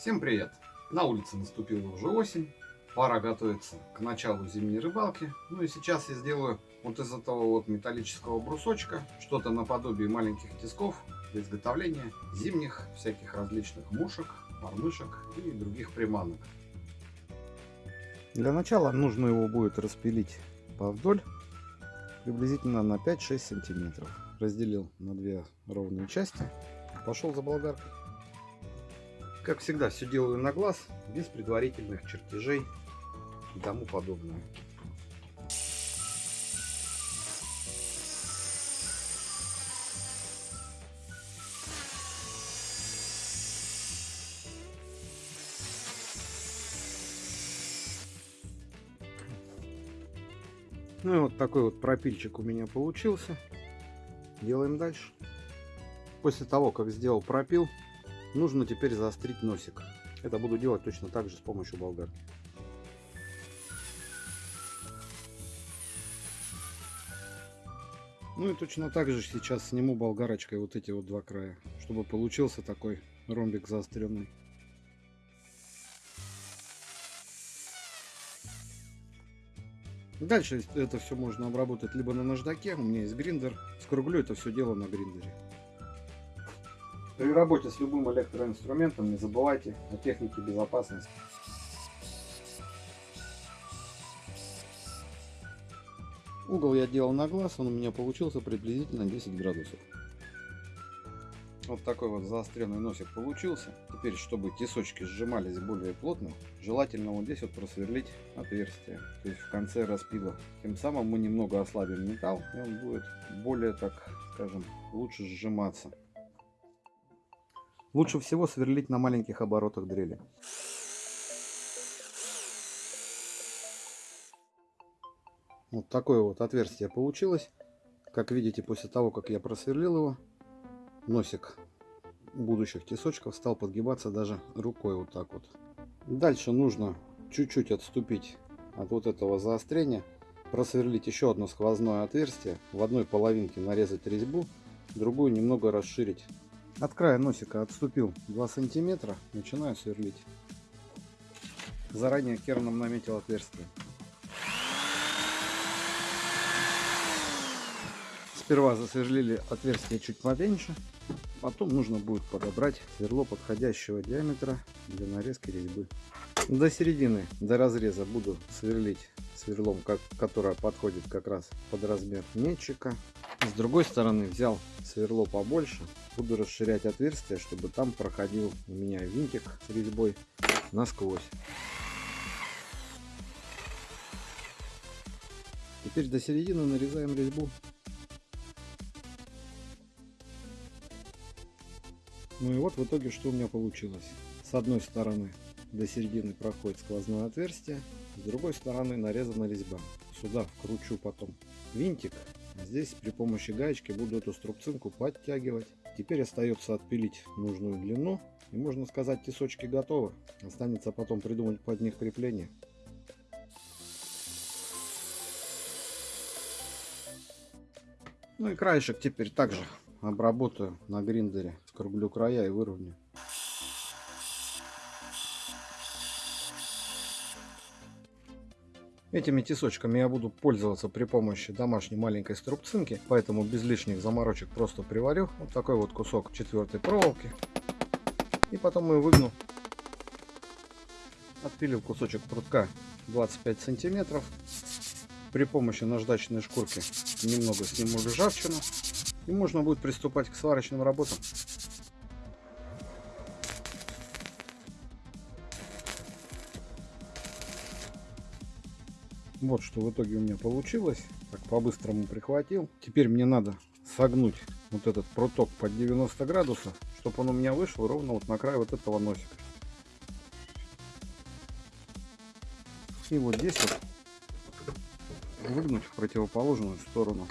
Всем привет! На улице наступила уже осень, пора готовиться к началу зимней рыбалки. Ну и сейчас я сделаю вот из этого вот металлического брусочка что-то наподобие маленьких тисков для изготовления зимних всяких различных мушек, мормышек и других приманок. Для начала нужно его будет распилить повдоль приблизительно на 5-6 сантиметров. Разделил на две ровные части. Пошел за болгаркой. Как всегда, все делаю на глаз, без предварительных чертежей и тому подобное. Ну и вот такой вот пропильчик у меня получился. Делаем дальше. После того, как сделал пропил, нужно теперь заострить носик. Это буду делать точно так же с помощью болгарки. Ну и точно так же сейчас сниму болгарочкой вот эти вот два края, чтобы получился такой ромбик заостренный. Дальше это все можно обработать либо на наждаке, у меня есть гриндер. Скруглю это все дело на гриндере. При работе с любым электроинструментом не забывайте о технике безопасности. Угол я делал на глаз, он у меня получился приблизительно 10 градусов. Вот такой вот заостренный носик получился. Теперь, чтобы тесочки сжимались более плотно, желательно вот здесь вот просверлить отверстие. То есть в конце распила. Тем самым мы немного ослабим металл, и он будет более, так скажем, лучше сжиматься. Лучше всего сверлить на маленьких оборотах дрели. Вот такое вот отверстие получилось. Как видите, после того, как я просверлил его, носик будущих тесочков стал подгибаться даже рукой вот так вот. Дальше нужно чуть-чуть отступить от вот этого заострения, просверлить еще одно сквозное отверстие, в одной половинке нарезать резьбу, другую немного расширить. От края носика отступил 2 сантиметра, начинаю сверлить. Заранее керном наметил отверстие. Сперва засверлили отверстие чуть поменьше, потом нужно будет подобрать сверло подходящего диаметра для нарезки резьбы. До середины, до разреза буду сверлить сверлом, как, которое подходит как раз под размер метчика. С другой стороны взял сверло побольше, буду расширять отверстие, чтобы там проходил у меня винтик с резьбой насквозь. Теперь до середины нарезаем резьбу Ну и вот в итоге что у меня получилось. С одной стороны до середины проходит сквозное отверстие, с другой стороны нарезана резьба. Сюда вкручу потом винтик, здесь при помощи гаечки буду эту струбцинку подтягивать. Теперь остается отпилить нужную длину и можно сказать тесочки готовы. Останется потом придумать под них крепление. Ну и краешек теперь также обработаю на гриндере, скруглю края и выровняю. Этими тесочками я буду пользоваться при помощи домашней маленькой струбцинки, поэтому без лишних заморочек просто приварю вот такой вот кусок четвертой проволоки. И потом ее выгну. Отпилил кусочек прутка 25 сантиметров. При помощи наждачной шкурки немного сниму ржавчину и можно будет приступать к сварочным работам. Вот что в итоге у меня получилось. Так, по-быстрому прихватил. Теперь мне надо согнуть вот этот проток под 90 градусов, чтобы он у меня вышел ровно вот на край вот этого носика. И вот здесь вот выгнуть в противоположную сторону.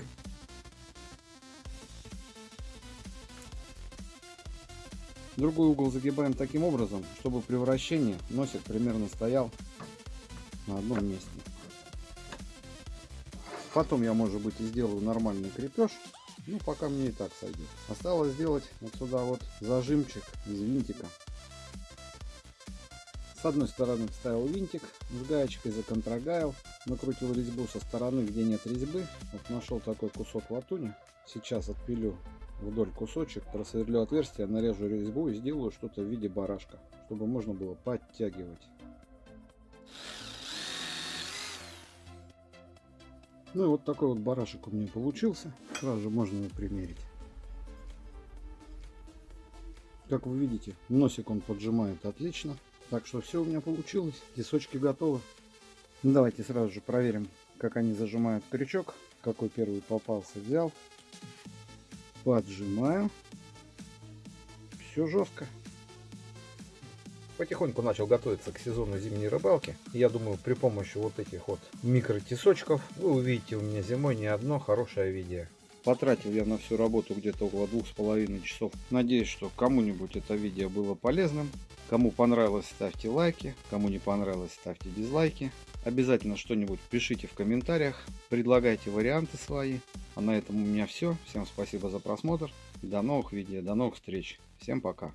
Другой угол загибаем таким образом, чтобы при вращении носик примерно стоял на одном месте. Потом я, может быть, и сделаю нормальный крепеж. Ну, пока мне и так сойдет. Осталось сделать вот сюда вот зажимчик из винтика. С одной стороны вставил винтик с гаечкой, законтрогайл, накрутил резьбу со стороны, где нет резьбы. Вот нашел такой кусок латуни. Сейчас отпилю вдоль кусочек, просверлю отверстие, нарежу резьбу и сделаю что-то в виде барашка, чтобы можно было подтягивать. Ну и вот такой вот барашек у меня получился. Сразу же можно его примерить. Как вы видите, носик он поджимает отлично. Так что все у меня получилось. Тесочки готовы. Ну, давайте сразу же проверим, как они зажимают крючок. Какой первый попался, взял. Поджимаю. Все жестко. Потихоньку начал готовиться к сезону зимней рыбалки. Я думаю, при помощи вот этих вот микротесочков вы увидите у меня зимой не одно хорошее видео. Потратил я на всю работу где-то около двух с половиной часов. Надеюсь, что кому-нибудь это видео было полезным. Кому понравилось, ставьте лайки. Кому не понравилось, ставьте дизлайки. Обязательно что-нибудь пишите в комментариях. Предлагайте варианты свои. А на этом у меня все. Всем спасибо за просмотр. До новых видео, до новых встреч. Всем пока.